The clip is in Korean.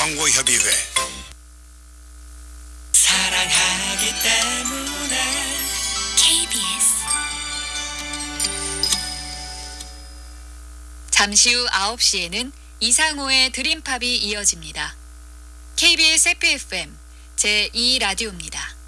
광고협의회 사랑하기 때문에 KBS 잠시 후 9시에는 이상호의 드림팝이 이어집니다. KBS FFM 제2라디오입니다.